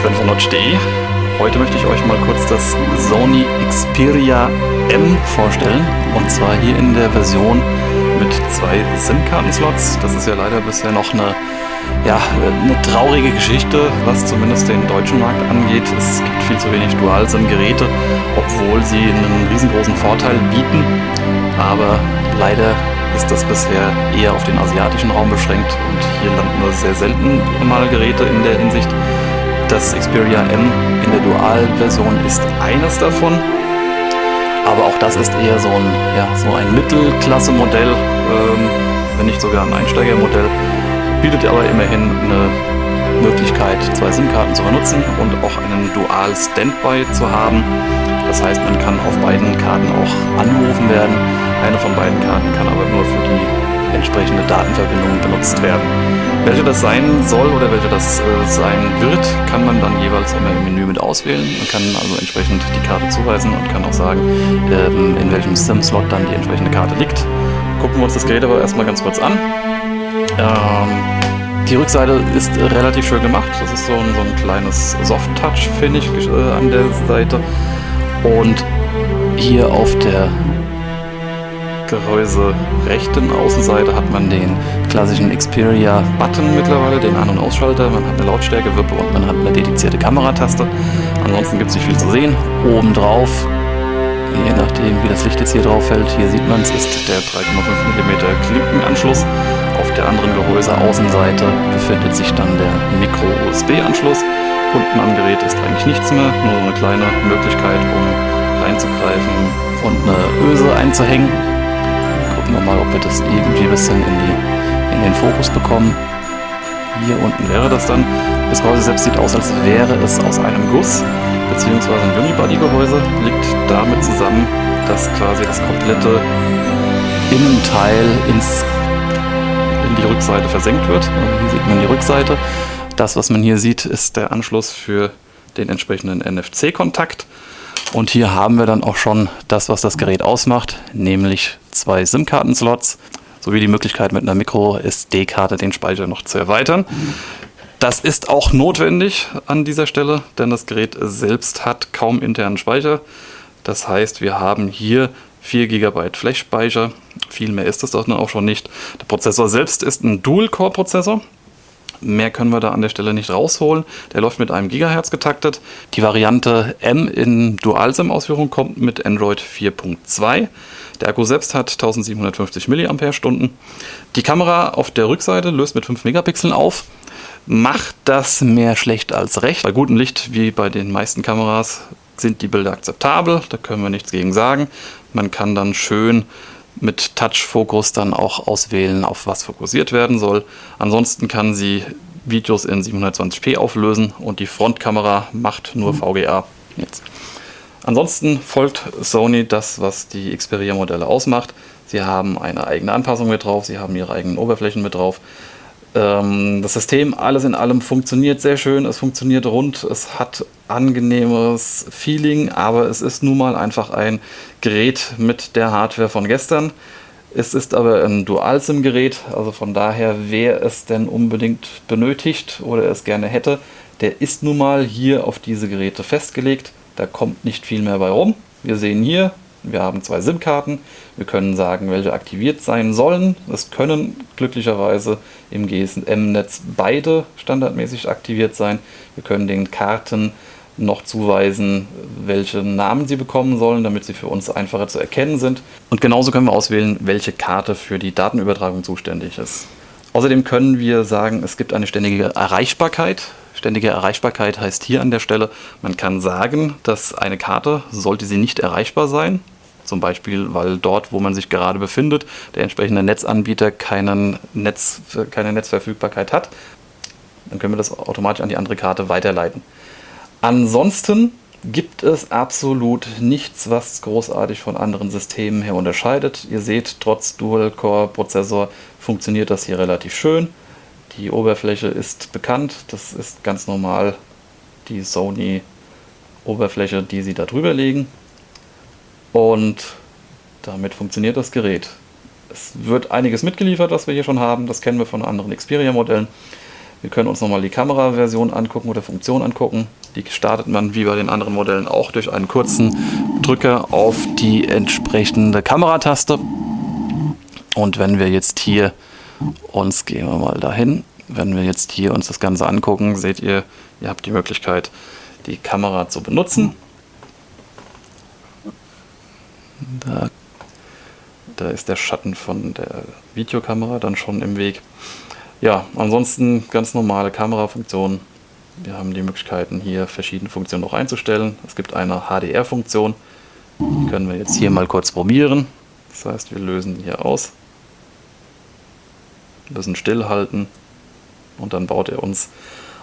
Sven von notch.de. Heute möchte ich euch mal kurz das Sony Xperia M vorstellen. Und zwar hier in der Version mit zwei SIM-Kartenslots. Das ist ja leider bisher noch eine, ja, eine traurige Geschichte, was zumindest den deutschen Markt angeht. Es gibt viel zu wenig Dual-SIM-Geräte, obwohl sie einen riesengroßen Vorteil bieten. Aber leider ist das bisher eher auf den asiatischen Raum beschränkt und hier landen nur sehr selten mal Geräte in der Hinsicht. Das Xperia M in der Dual-Version ist eines davon, aber auch das ist eher so ein, ja, so ein Mittelklasse-Modell, ähm, wenn nicht sogar ein Einsteigermodell, bietet aber immerhin eine Möglichkeit, zwei SIM-Karten zu benutzen und auch einen Dual-Standby zu haben. Das heißt, man kann auf beiden Karten auch angerufen werden. Eine von beiden Karten kann aber nur für die entsprechende Datenverbindung benutzt werden. Welche das sein soll oder welche das äh, sein wird, kann man dann jeweils immer im Menü mit auswählen. Man kann also entsprechend die Karte zuweisen und kann auch sagen, ähm, in welchem SIM-Slot dann die entsprechende Karte liegt. Gucken wir uns das Gerät aber erstmal ganz kurz an. Ähm, die Rückseite ist relativ schön gemacht. Das ist so ein, so ein kleines Soft-Touch, finde ich, äh, an der Seite. Und hier auf der Gehäuse rechten Außenseite hat man den klassischen Xperia Button mittlerweile, den An- und Ausschalter. Man hat eine Lautstärkewippe und man hat eine dedizierte Kamerataste. Ansonsten gibt es nicht viel zu sehen. Obendrauf, je nachdem wie das Licht jetzt hier drauf fällt, hier sieht man es, ist der 3,5 mm Klinkenanschluss. Auf der anderen Gehäuse-Außenseite befindet sich dann der Micro-USB-Anschluss. Unten am Gerät ist eigentlich nichts mehr, nur so eine kleine Möglichkeit, um reinzugreifen und eine Öse einzuhängen. Gucken wir mal, ob wir das irgendwie ein bisschen in, die, in den Fokus bekommen. Hier unten wäre das dann. Das Gehäuse selbst sieht aus, als wäre es aus einem Guss, beziehungsweise ein Unibody-Gehäuse. Liegt damit zusammen, dass quasi das komplette Innenteil ins die Rückseite versenkt wird. Hier sieht man die Rückseite. Das, was man hier sieht, ist der Anschluss für den entsprechenden NFC-Kontakt. Und hier haben wir dann auch schon das, was das Gerät ausmacht, nämlich zwei SIM-Karten-Slots sowie die Möglichkeit mit einer Micro-SD-Karte den Speicher noch zu erweitern. Das ist auch notwendig an dieser Stelle, denn das Gerät selbst hat kaum internen Speicher. Das heißt, wir haben hier 4 GB Flash-Speicher. Viel mehr ist das doch auch schon nicht. Der Prozessor selbst ist ein Dual-Core-Prozessor. Mehr können wir da an der Stelle nicht rausholen. Der läuft mit einem Gigahertz getaktet. Die Variante M in Dual-SIM-Ausführung kommt mit Android 4.2. Der Akku selbst hat 1750 mAh. Die Kamera auf der Rückseite löst mit 5 Megapixeln auf. Macht das mehr schlecht als recht. Bei gutem Licht, wie bei den meisten Kameras, sind die Bilder akzeptabel. Da können wir nichts gegen sagen. Man kann dann schön mit Touch-Fokus dann auch auswählen, auf was fokussiert werden soll. Ansonsten kann sie Videos in 720p auflösen und die Frontkamera macht nur VGA. Jetzt. Ansonsten folgt Sony das, was die Xperia-Modelle ausmacht. Sie haben eine eigene Anpassung mit drauf, sie haben ihre eigenen Oberflächen mit drauf. Ähm, das System alles in allem funktioniert sehr schön, es funktioniert rund, es hat angenehmes Feeling, aber es ist nun mal einfach ein Gerät mit der Hardware von gestern. Es ist aber ein Dual-SIM-Gerät, also von daher, wer es denn unbedingt benötigt oder es gerne hätte, der ist nun mal hier auf diese Geräte festgelegt. Da kommt nicht viel mehr bei rum. Wir sehen hier wir haben zwei SIM-Karten. Wir können sagen, welche aktiviert sein sollen. Es können glücklicherweise im GSM-Netz beide standardmäßig aktiviert sein. Wir können den Karten noch zuweisen, welche Namen sie bekommen sollen, damit sie für uns einfacher zu erkennen sind. Und genauso können wir auswählen, welche Karte für die Datenübertragung zuständig ist. Außerdem können wir sagen, es gibt eine ständige Erreichbarkeit. Ständige Erreichbarkeit heißt hier an der Stelle, man kann sagen, dass eine Karte, sollte sie nicht erreichbar sein, zum Beispiel, weil dort, wo man sich gerade befindet, der entsprechende Netzanbieter keinen Netz, keine Netzverfügbarkeit hat, dann können wir das automatisch an die andere Karte weiterleiten. Ansonsten gibt es absolut nichts, was großartig von anderen Systemen her unterscheidet. Ihr seht, trotz Dual-Core-Prozessor funktioniert das hier relativ schön. Die Oberfläche ist bekannt, das ist ganz normal die Sony Oberfläche, die sie da drüber legen. Und damit funktioniert das Gerät. Es wird einiges mitgeliefert, was wir hier schon haben. Das kennen wir von anderen Xperia-Modellen. Wir können uns nochmal die Kameraversion angucken oder Funktion angucken. Die startet man wie bei den anderen Modellen auch durch einen kurzen Drücker auf die entsprechende Kamerataste. Und wenn wir jetzt hier uns, gehen wir mal dahin, wenn wir jetzt hier uns das Ganze angucken, seht ihr, ihr habt die Möglichkeit, die Kamera zu benutzen. Da, da ist der Schatten von der Videokamera dann schon im Weg. Ja, ansonsten ganz normale Kamerafunktionen. Wir haben die Möglichkeiten hier verschiedene Funktionen noch einzustellen. Es gibt eine HDR-Funktion, die können wir jetzt hier mal kurz probieren. Das heißt, wir lösen hier aus, ein bisschen stillhalten und dann baut er uns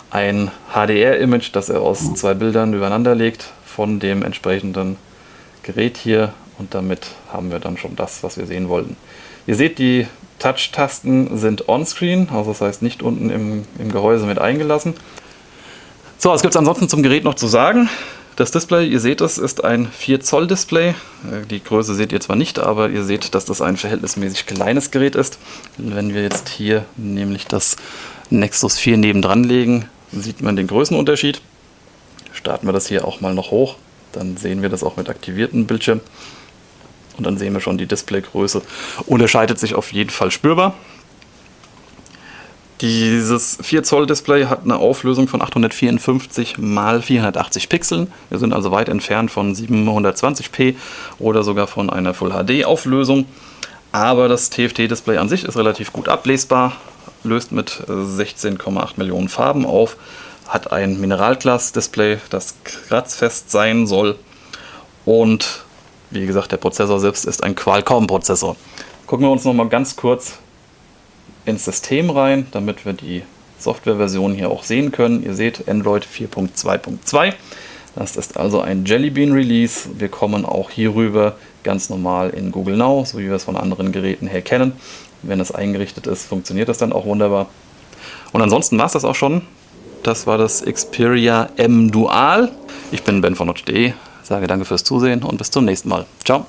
ein HDR-Image, das er aus zwei Bildern übereinander legt von dem entsprechenden Gerät hier und damit haben wir dann schon das, was wir sehen wollten. Ihr seht, die Touch-Tasten sind on-screen, also das heißt nicht unten im, im Gehäuse mit eingelassen. So, was gibt es ansonsten zum Gerät noch zu sagen? Das Display, ihr seht es, ist ein 4 Zoll Display. Äh, die Größe seht ihr zwar nicht, aber ihr seht, dass das ein verhältnismäßig kleines Gerät ist. Wenn wir jetzt hier nämlich das Nexus 4 nebendran legen, sieht man den Größenunterschied. Starten wir das hier auch mal noch hoch, dann sehen wir das auch mit aktivierten Bildschirm. Und dann sehen wir schon, die Displaygröße unterscheidet sich auf jeden Fall spürbar. Dieses 4 Zoll Display hat eine Auflösung von 854 x 480 Pixeln. Wir sind also weit entfernt von 720p oder sogar von einer Full HD Auflösung. Aber das TFT-Display an sich ist relativ gut ablesbar, löst mit 16,8 Millionen Farben auf, hat ein Mineralglas-Display, das kratzfest sein soll und wie gesagt, der Prozessor selbst ist ein Qualcomm-Prozessor. Gucken wir uns noch mal ganz kurz ins System rein, damit wir die Softwareversion hier auch sehen können. Ihr seht Android 4.2.2. Das ist also ein Jelly Bean Release. Wir kommen auch hierüber ganz normal in Google Now, so wie wir es von anderen Geräten her kennen. Wenn es eingerichtet ist, funktioniert das dann auch wunderbar. Und ansonsten war es das auch schon. Das war das Xperia M Dual. Ich bin Ben von Notch.de, sage danke fürs Zusehen und bis zum nächsten Mal. Ciao.